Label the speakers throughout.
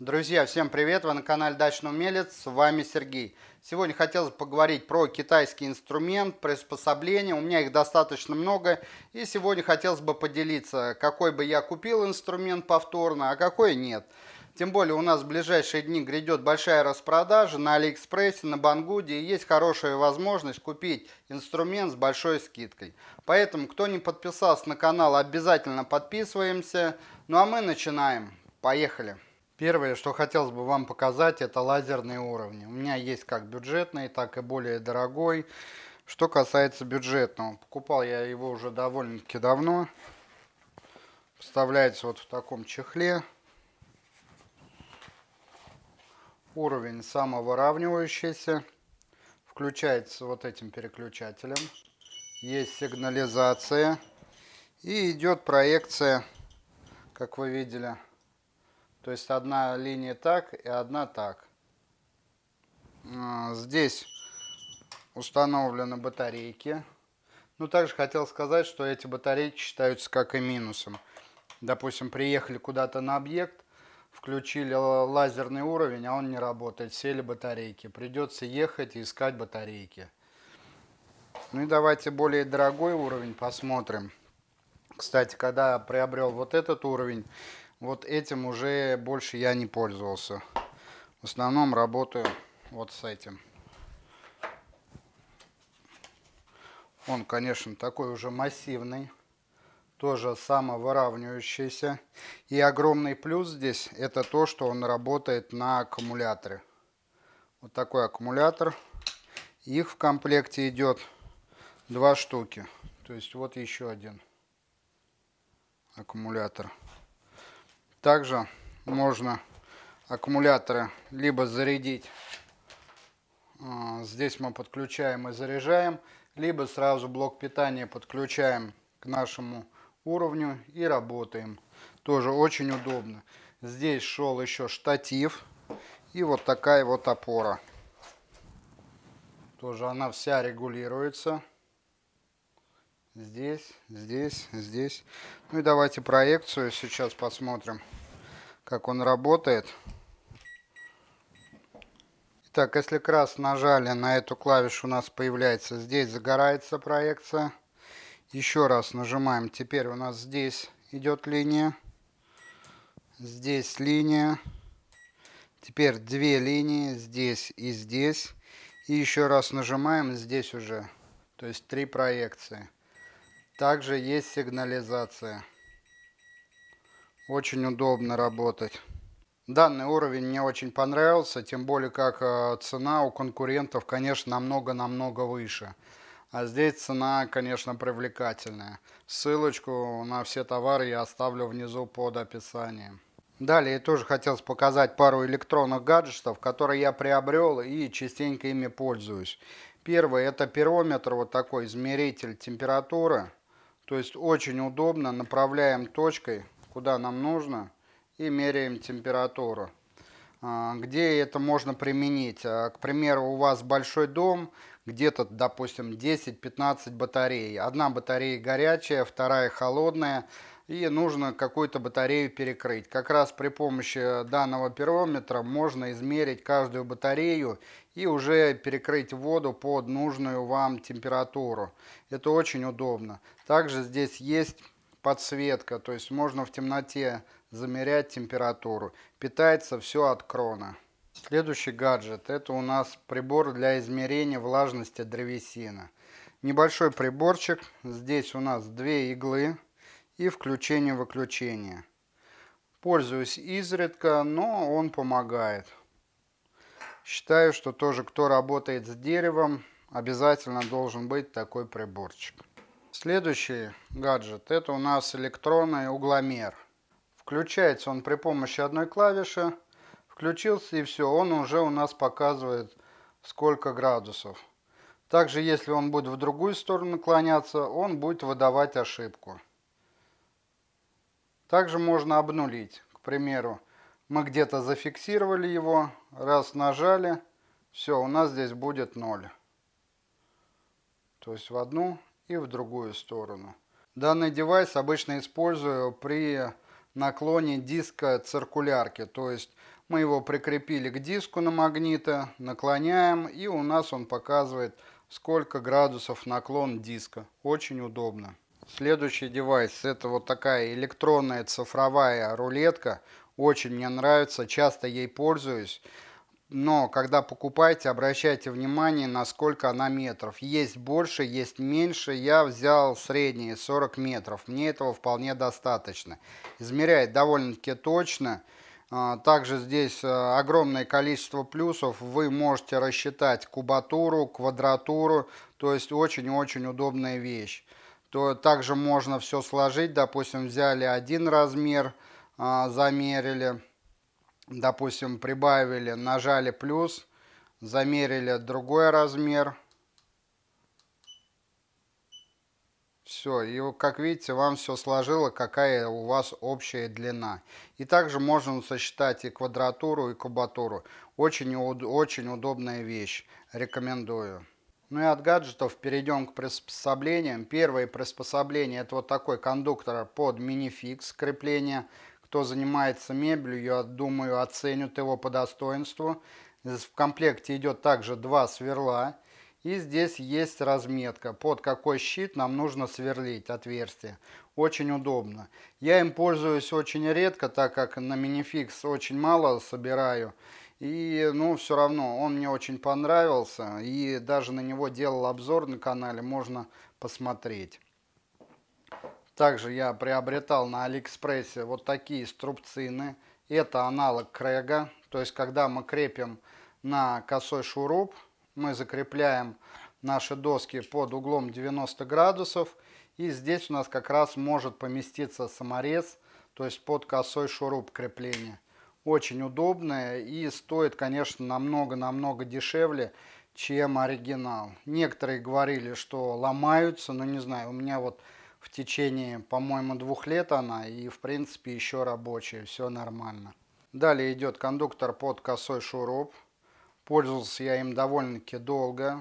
Speaker 1: Друзья, всем привет! Вы на канале Дачный Умелец, с вами Сергей. Сегодня хотелось поговорить про китайский инструмент, приспособления. У меня их достаточно много. И сегодня хотелось бы поделиться, какой бы я купил инструмент повторно, а какой нет. Тем более у нас в ближайшие дни грядет большая распродажа на Алиэкспрессе, на Бангуде. И есть хорошая возможность купить инструмент с большой скидкой. Поэтому, кто не подписался на канал, обязательно подписываемся. Ну а мы начинаем. Поехали! Первое, что хотелось бы вам показать, это лазерные уровни. У меня есть как бюджетный, так и более дорогой. Что касается бюджетного, покупал я его уже довольно-таки давно. Вставляется вот в таком чехле. Уровень самовыравнивающийся. Включается вот этим переключателем. Есть сигнализация. И идет проекция, как вы видели, то есть одна линия так и одна так. А, здесь установлены батарейки. Ну, также хотел сказать, что эти батарейки считаются как и минусом. Допустим, приехали куда-то на объект, включили лазерный уровень, а он не работает, сели батарейки. Придется ехать и искать батарейки. Ну и давайте более дорогой уровень посмотрим. Кстати, когда приобрел вот этот уровень, вот этим уже больше я не пользовался. В основном работаю вот с этим. Он, конечно, такой уже массивный. Тоже самовыравнивающийся. И огромный плюс здесь, это то, что он работает на аккумуляторе. Вот такой аккумулятор. Их в комплекте идет два штуки. То есть вот еще один аккумулятор. Также можно аккумуляторы либо зарядить, а, здесь мы подключаем и заряжаем, либо сразу блок питания подключаем к нашему уровню и работаем. Тоже очень удобно. Здесь шел еще штатив и вот такая вот опора. Тоже она вся регулируется. Здесь, здесь, здесь. Ну и давайте проекцию сейчас посмотрим, как он работает. Итак, если крас нажали на эту клавишу, у нас появляется здесь загорается проекция. Еще раз нажимаем. Теперь у нас здесь идет линия. Здесь линия. Теперь две линии здесь и здесь. И еще раз нажимаем здесь уже. То есть три проекции. Также есть сигнализация. Очень удобно работать. Данный уровень мне очень понравился, тем более как э, цена у конкурентов, конечно, намного-намного выше. А здесь цена, конечно, привлекательная. Ссылочку на все товары я оставлю внизу под описанием. Далее тоже хотел показать пару электронных гаджетов, которые я приобрел и частенько ими пользуюсь. Первый это пирометр, вот такой измеритель температуры. То есть очень удобно, направляем точкой, куда нам нужно, и меряем температуру. А, где это можно применить? А, к примеру, у вас большой дом, где-то, допустим, 10-15 батарей. Одна батарея горячая, вторая холодная и нужно какую-то батарею перекрыть. Как раз при помощи данного пирометра можно измерить каждую батарею и уже перекрыть воду под нужную вам температуру. Это очень удобно. Также здесь есть подсветка, то есть можно в темноте замерять температуру. Питается все от крона. Следующий гаджет это у нас прибор для измерения влажности древесины. Небольшой приборчик. Здесь у нас две иглы и включение-выключение. Пользуюсь изредка, но он помогает. Считаю, что тоже кто работает с деревом, обязательно должен быть такой приборчик. Следующий гаджет это у нас электронный угломер. Включается он при помощи одной клавиши. Включился и все, он уже у нас показывает сколько градусов. Также если он будет в другую сторону наклоняться, он будет выдавать ошибку. Также можно обнулить. К примеру, мы где-то зафиксировали его, раз нажали, все, у нас здесь будет 0. То есть в одну и в другую сторону. Данный девайс обычно использую при наклоне диска циркулярки. То есть мы его прикрепили к диску на магниты, наклоняем и у нас он показывает сколько градусов наклон диска. Очень удобно. Следующий девайс это вот такая электронная цифровая рулетка. Очень мне нравится, часто ей пользуюсь. Но когда покупаете, обращайте внимание, насколько она метров. Есть больше, есть меньше. Я взял средние 40 метров. Мне этого вполне достаточно. Измеряет довольно-таки точно. А, также здесь а, огромное количество плюсов. Вы можете рассчитать кубатуру, квадратуру. То есть очень-очень удобная вещь то также можно все сложить. Допустим, взяли один размер, а, замерили, допустим, прибавили, нажали плюс, замерили другой размер. Все, и как видите, вам все сложило, какая у вас общая длина. И также можно сосчитать и квадратуру, и кубатуру. Очень, очень удобная вещь. Рекомендую. Ну и от гаджетов перейдем к приспособлениям. Первое приспособление это вот такой кондуктор под минификс крепления. Кто занимается мебелью, я думаю, оценит его по достоинству. В комплекте идет также два сверла. И здесь есть разметка, под какой щит нам нужно сверлить отверстие. Очень удобно. Я им пользуюсь очень редко, так как на минификс очень мало собираю. И, ну, все равно он мне очень понравился. И даже на него делал обзор на канале, можно посмотреть. Также я приобретал на Алиэкспрессе вот такие струбцины. Это аналог Крэга. То есть, когда мы крепим на косой шуруп, мы закрепляем наши доски под углом 90 градусов. И здесь у нас как раз может поместиться саморез, то есть под косой шуруп крепления очень удобная и стоит, конечно, намного-намного дешевле, чем оригинал. Некоторые говорили, что ломаются, но не знаю, у меня вот в течение, по-моему, двух лет она и, в принципе, еще рабочая, все нормально. Далее идет кондуктор под косой шуруп. Пользовался я им довольно-таки долго,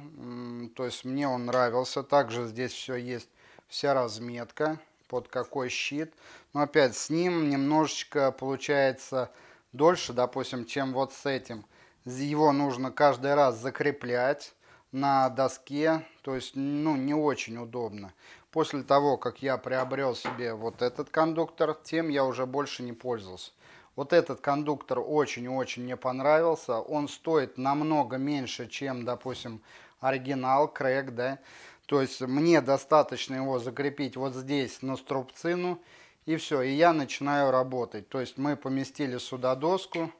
Speaker 1: то есть мне он нравился. Также здесь все есть, вся разметка, под какой щит. Но опять с ним немножечко получается дольше, допустим, чем вот с этим. Его нужно каждый раз закреплять на доске, то есть, ну, не очень удобно. После того, как я приобрел себе вот этот кондуктор, тем я уже больше не пользовался. Вот этот кондуктор очень-очень мне понравился. Он стоит намного меньше, чем, допустим, оригинал, крэк, да. То есть мне достаточно его закрепить вот здесь на струбцину и все, и я начинаю работать. То есть мы поместили сюда доску,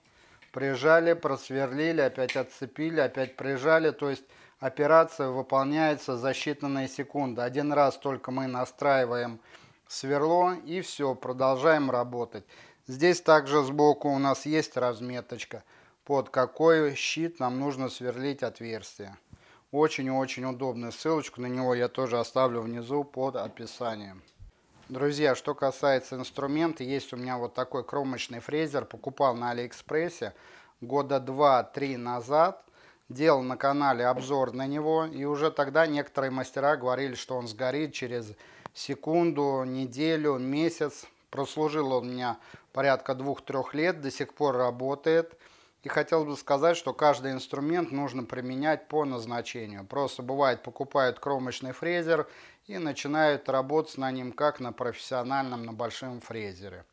Speaker 1: прижали, просверлили, опять отцепили, опять прижали. То есть операция выполняется за считанные секунды. Один раз только мы настраиваем сверло и все, продолжаем работать. Здесь также сбоку у нас есть разметочка, под какой щит нам нужно сверлить отверстие. Очень-очень удобно. Ссылочку на него я тоже оставлю внизу под описанием. Друзья, что касается инструмента, есть у меня вот такой кромочный фрезер, покупал на Алиэкспрессе года 2-3 назад, делал на канале обзор на него, и уже тогда некоторые мастера говорили, что он сгорит через секунду, неделю, месяц. Прослужил он у меня порядка 2-3 лет, до сих пор работает. И хотел бы сказать, что каждый инструмент нужно применять по назначению. Просто бывает покупают кромочный фрезер и начинают работать на ним как на профессиональном, на большом фрезере.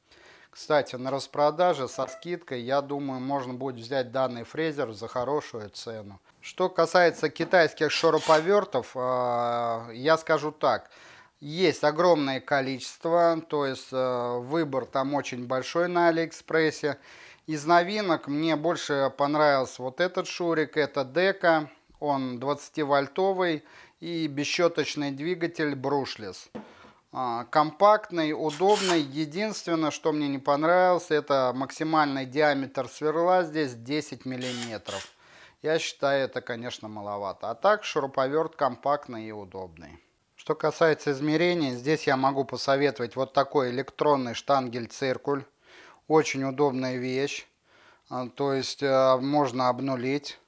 Speaker 1: Кстати, на распродаже со скидкой, я думаю, можно будет взять данный фрезер за хорошую цену. Что касается китайских шуруповертов, а, я скажу так. Есть огромное количество, то есть э, выбор там очень большой на Алиэкспрессе. Из новинок мне больше понравился вот этот шурик, это Дека, он 20-вольтовый и бесщеточный двигатель Brushless. А, компактный, удобный. Единственное, что мне не понравилось, это максимальный диаметр сверла здесь 10 миллиметров. Я считаю, это, конечно, маловато. А так, шуруповерт компактный и удобный. Что касается измерений, здесь я могу посоветовать вот такой электронный штангель-циркуль. Очень удобная вещь. А, то есть а, можно обнулить.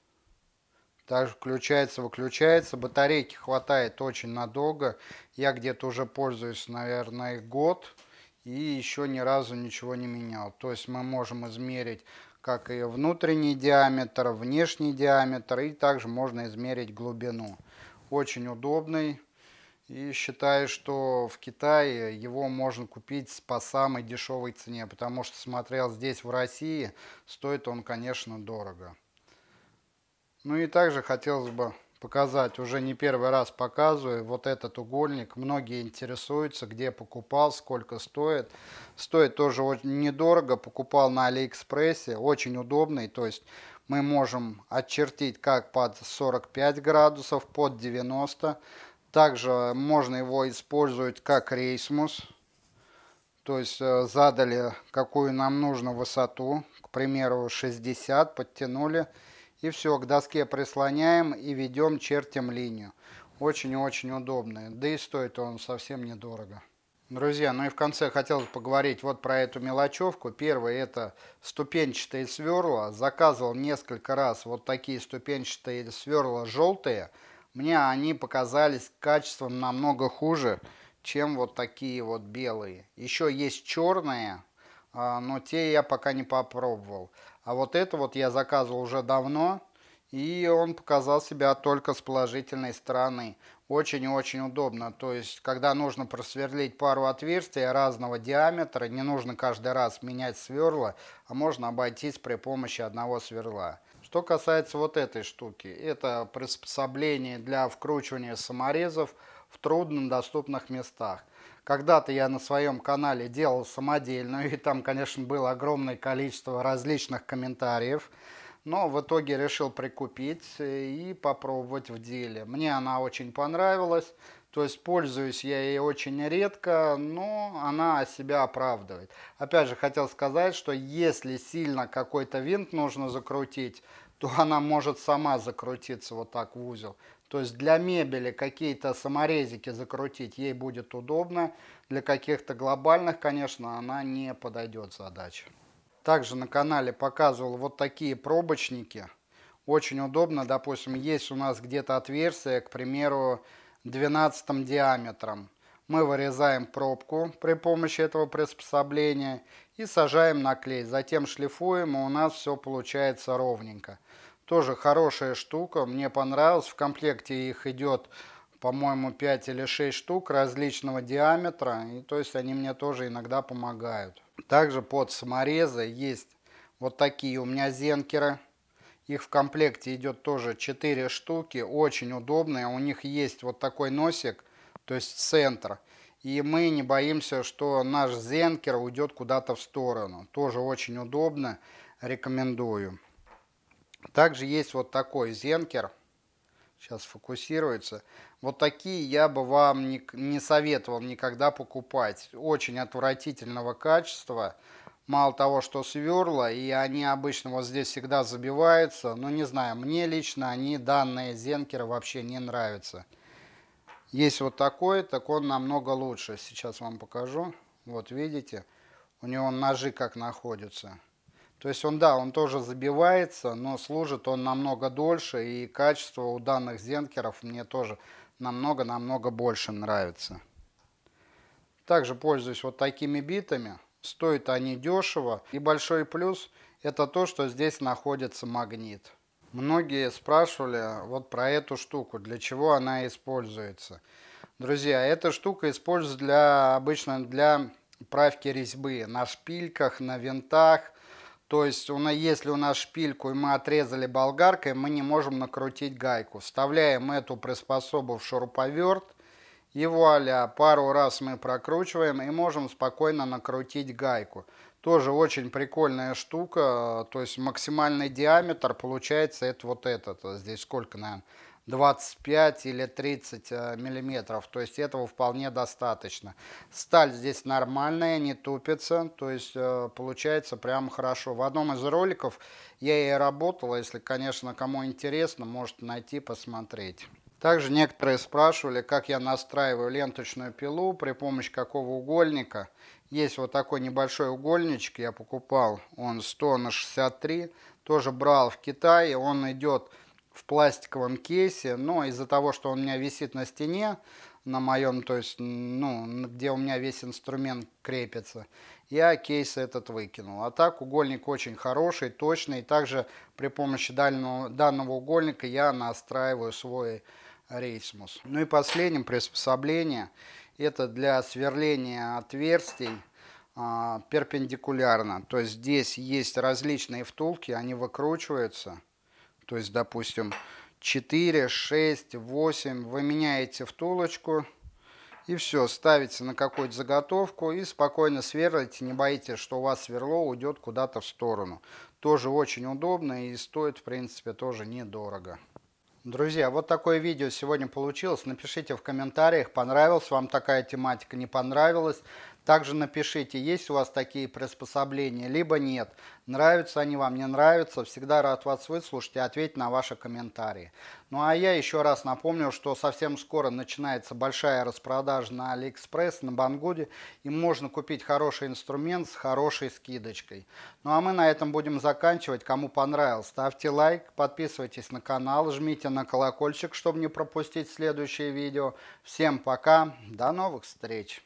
Speaker 1: Также включается, выключается. Батарейки хватает очень надолго. Я где-то уже пользуюсь, наверное, год. и еще ни разу ничего не менял. То есть мы можем измерить как и внутренний диаметр, внешний диаметр, и также можно измерить глубину. Очень удобный. И считаю, что в Китае его можно купить по самой дешевой цене, потому что смотрел здесь в России, стоит он, конечно, дорого. Ну и также хотелось бы показать, уже не первый раз показываю, вот этот угольник. Многие интересуются, где покупал, сколько стоит. Стоит тоже очень недорого, покупал на Алиэкспрессе, очень удобный, то есть мы можем очертить как под 45 градусов, под 90. Также можно его использовать как рейсмус, то есть э, задали какую нам нужно высоту, к примеру 60, подтянули и все, к доске прислоняем и ведем, чертим линию. Очень-очень удобно. Да и стоит он совсем недорого. Друзья, ну и в конце хотелось поговорить вот про эту мелочевку. Первое это ступенчатые сверла. Заказывал несколько раз вот такие ступенчатые сверла желтые. Мне они показались качеством намного хуже, чем вот такие вот белые. Еще есть черные, а, но те я пока не попробовал. А вот это вот я заказывал уже давно, и он показал себя только с положительной стороны. Очень и очень удобно. То есть, когда нужно просверлить пару отверстий разного диаметра, не нужно каждый раз менять сверла, а можно обойтись при помощи одного сверла. Что касается вот этой штуки, это приспособление для вкручивания саморезов в труднодоступных местах. Когда-то я на своем канале делал самодельную, и там, конечно, было огромное количество различных комментариев. Но в итоге решил прикупить и попробовать в деле. Мне она очень понравилась. То есть пользуюсь я ей очень редко, но она себя оправдывает. Опять же, хотел сказать, что если сильно какой-то винт нужно закрутить, то она может сама закрутиться вот так в узел. То есть для мебели какие-то саморезики закрутить ей будет удобно. Для каких-то глобальных, конечно, она не подойдет задача. Также на канале показывал вот такие пробочники. Очень удобно, допустим, есть у нас где-то отверстие, к примеру, 12 диаметром. Мы вырезаем пробку при помощи этого приспособления и сажаем на клей. Затем шлифуем, и у нас все получается ровненько. Тоже хорошая штука, мне понравилось. В комплекте их идет, по-моему, 5 или 6 штук различного диаметра. И то есть они мне тоже иногда помогают. Также под саморезы есть вот такие у меня зенкеры. Их в комплекте идет тоже 4 штуки, очень удобные. У них есть вот такой носик, то есть центр. И мы не боимся, что наш зенкер уйдет куда-то в сторону. Тоже очень удобно, рекомендую. Также есть вот такой зенкер. Сейчас фокусируется. Вот такие я бы вам не, не советовал никогда покупать. Очень отвратительного качества. Мало того, что сверла, и они обычно вот здесь всегда забиваются. Но не знаю, мне лично они, данные зенкеры, вообще не нравятся. Есть вот такой, так он намного лучше. Сейчас вам покажу. Вот видите, у него ножи как находятся. То есть он, да, он тоже забивается, но служит он намного дольше, и качество у данных зенкеров мне тоже намного-намного больше нравится. Также пользуюсь вот такими битами. Стоят они дешево. И большой плюс это то, что здесь находится магнит. Многие спрашивали вот про эту штуку, для чего она используется. Друзья, эта штука используется для, обычно для правки резьбы на шпильках, на винтах, то есть, если у нас шпильку и мы отрезали болгаркой, мы не можем накрутить гайку. Вставляем эту приспособу в шуруповерт. И вуаля, пару раз мы прокручиваем и можем спокойно накрутить гайку. Тоже очень прикольная штука. То есть максимальный диаметр получается это вот этот. Здесь сколько, наверное? 25 или 30 э, миллиметров. То есть этого вполне достаточно. Сталь здесь нормальная, не тупится. То есть э, получается прям хорошо. В одном из роликов я и работал. Если, конечно, кому интересно, может найти, посмотреть. Также некоторые спрашивали, как я настраиваю ленточную пилу, при помощи какого угольника. Есть вот такой небольшой угольничек, я покупал, он 100 на 63, тоже брал в Китае, он идет в пластиковом кейсе, но из-за того, что он у меня висит на стене, на моем, то есть, ну, где у меня весь инструмент крепится. Я кейс этот выкинул. А так угольник очень хороший, точный. Также при помощи дальнего, данного угольника я настраиваю свой рейсмус. Ну и последним приспособление это для сверления отверстий а, перпендикулярно. То есть здесь есть различные втулки, они выкручиваются. То есть, допустим, 4, 6, 8. Вы меняете втулочку и все, ставите на какую-то заготовку и спокойно сверлите. Не боитесь, что у вас сверло уйдет куда-то в сторону. Тоже очень удобно и стоит, в принципе, тоже недорого. Друзья, вот такое видео сегодня получилось. Напишите в комментариях, понравилась вам такая тематика, не понравилась. Также напишите, есть у вас такие приспособления, либо нет. Нравятся они вам, не нравятся. Всегда рад вас выслушать и ответить на ваши комментарии. Ну а я еще раз напомню, что совсем скоро начинается большая распродажа на Алиэкспресс, на Banggood е. И можно купить хороший инструмент с хорошей скидочкой. Ну а мы на этом будем заканчивать. Кому понравилось, ставьте лайк, подписывайтесь на канал, жмите на колокольчик, чтобы не пропустить следующее видео. Всем пока, до новых встреч!